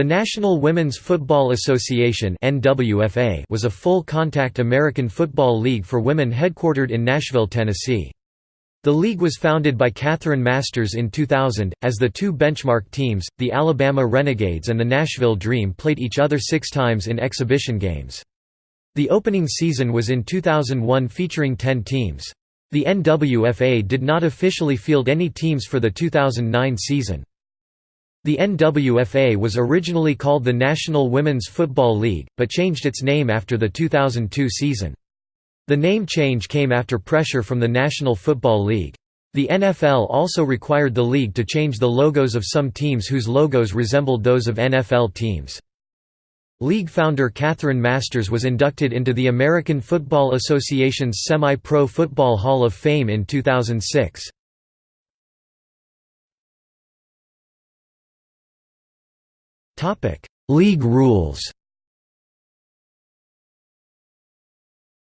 The National Women's Football Association was a full-contact American football league for women headquartered in Nashville, Tennessee. The league was founded by Catherine Masters in 2000, as the two benchmark teams, the Alabama Renegades and the Nashville Dream played each other six times in exhibition games. The opening season was in 2001 featuring 10 teams. The NWFA did not officially field any teams for the 2009 season. The NWFA was originally called the National Women's Football League, but changed its name after the 2002 season. The name change came after pressure from the National Football League. The NFL also required the league to change the logos of some teams whose logos resembled those of NFL teams. League founder Catherine Masters was inducted into the American Football Association's Semi-Pro Football Hall of Fame in 2006. League rules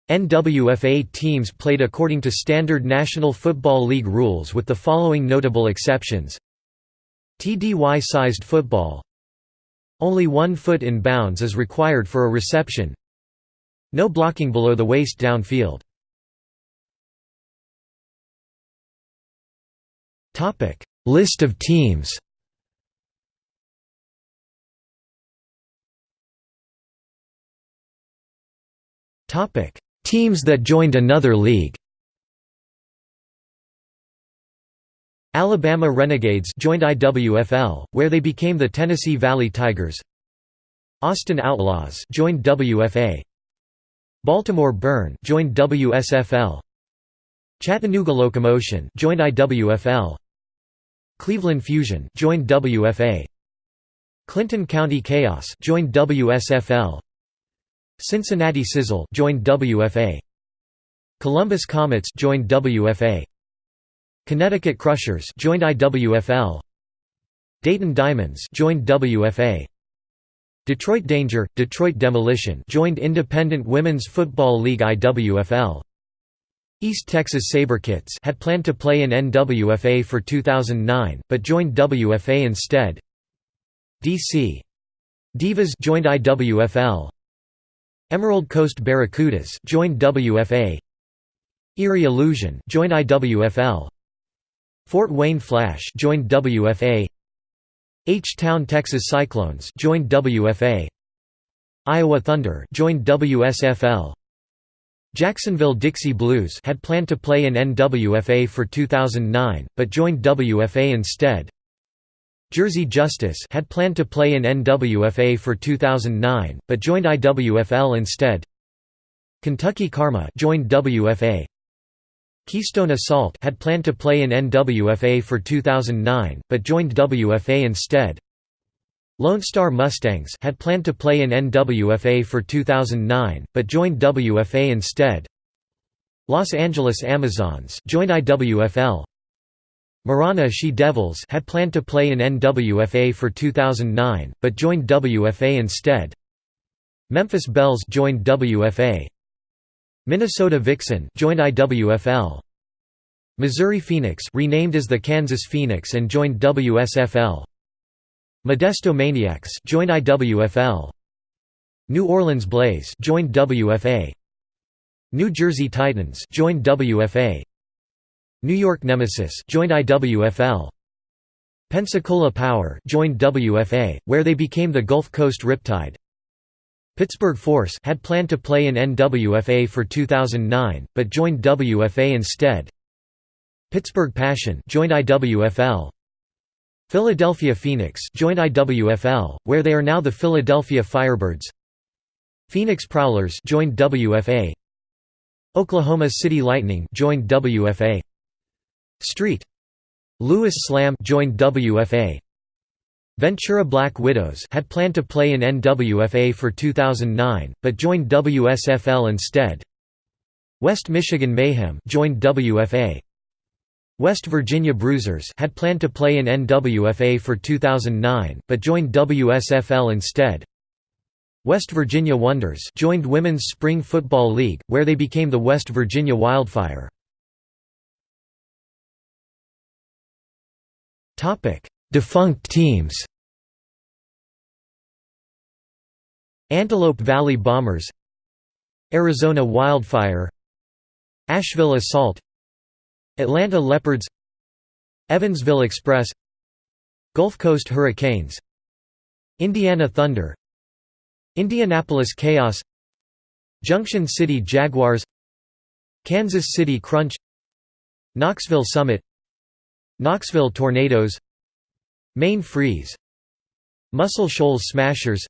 NWFA teams played according to standard National Football League rules with the following notable exceptions. TDY-sized football. Only one foot in bounds is required for a reception. No blocking below the waist downfield. List of teams Teams that joined another league Alabama Renegades joined IWFL, where they became the Tennessee Valley Tigers. Austin Outlaws joined WFA. Baltimore Burn joined WSFL. Chattanooga Locomotion joined IWFL. Cleveland Fusion joined WFA. Clinton County Chaos joined WSFL. Cincinnati Sizzle joined WFA. Columbus Comets joined WFA. Connecticut Crushers joined IWFL. Dayton Diamonds joined WFA. Detroit Danger, Detroit Demolition joined Independent Women's Football League IWFL. East Texas SaberKats had planned to play in NWFA for 2009, but joined WFA instead. DC Divas joined IWFL. Emerald Coast Barracudas joined WFA. Erie Illusion joined IWFL. Fort Wayne Flash joined WFA. H-Town Texas Cyclones joined WFA. Iowa Thunder joined WSFL. Jacksonville Dixie Blues had planned to play in NWFA for 2009, but joined WFA instead. Jersey Justice had planned to play in NWFA for 2009, but joined IWFL instead. Kentucky Karma joined WFA. Keystone Assault had planned to play in NWFA for 2009, but joined WFA instead. Lone Star Mustangs had planned to play in NWFA for 2009, but joined WFA instead. Los Angeles Amazons joined IWFL. Marana She Devils had planned to play in NWFA for 2009, but joined WFA instead. Memphis Belles joined WFA. Minnesota Vixen joined IWFL. Missouri Phoenix renamed as the Kansas Phoenix and joined WSFL. Modesto Maniacs joined IWFL. New Orleans Blaze joined WFA. New Jersey Titans joined WFA. New York Nemesis joined IWFL. Pensacola Power joined WFA, where they became the Gulf Coast Riptide. Pittsburgh Force had planned to play in NWFA for 2009, but joined WFA instead. Pittsburgh Passion joined IWFL. Philadelphia Phoenix joined IWFL, where they are now the Philadelphia Firebirds. Phoenix Prowlers joined WFA. Oklahoma City Lightning joined WFA. Street. Louis Slam joined WFA. Ventura Black Widows had planned to play in NWFA for 2009, but joined WSFL instead. West Michigan Mayhem joined WFA. West Virginia Bruisers had planned to play in NWFA for 2009, but joined WSFL instead. West Virginia Wonders joined Women's Spring Football League, where they became the West Virginia Wildfire. Defunct teams. Antelope Valley Bombers. Arizona Wildfire. Asheville Assault. Atlanta Leopards. Evansville Express. Gulf Coast Hurricanes. Indiana Thunder. Indianapolis Chaos. Junction City Jaguars. Kansas City Crunch. Knoxville Summit Knoxville Tornadoes Maine Freeze Muscle Shoals Smashers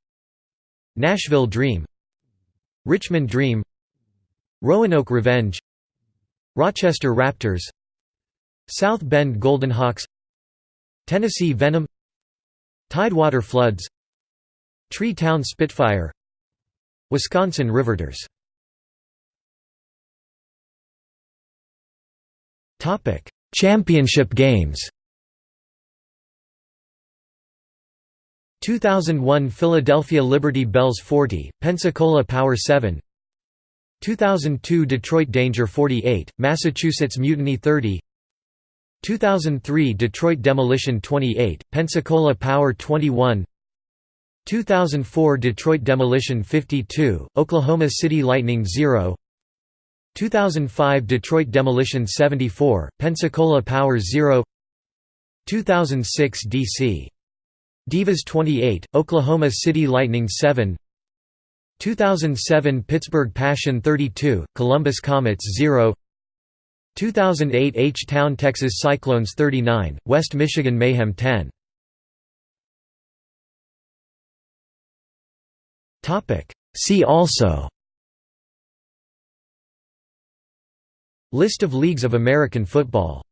Nashville Dream Richmond Dream Roanoke Revenge Rochester Raptors South Bend Goldenhawks Tennessee Venom Tidewater Floods Tree Town Spitfire Wisconsin Riveters Championship games. 2001 Philadelphia Liberty Bells 40, Pensacola Power 7 2002 Detroit Danger 48, Massachusetts Mutiny 30 2003 Detroit Demolition 28, Pensacola Power 21 2004 Detroit Demolition 52, Oklahoma City Lightning 0 2005 Detroit Demolition 74, Pensacola Power 0 2006 DC Divas 28, Oklahoma City Lightning 7 2007 Pittsburgh Passion 32, Columbus Comets 0 2008 H-Town Texas Cyclones 39, West Michigan Mayhem 10 See also List of leagues of American football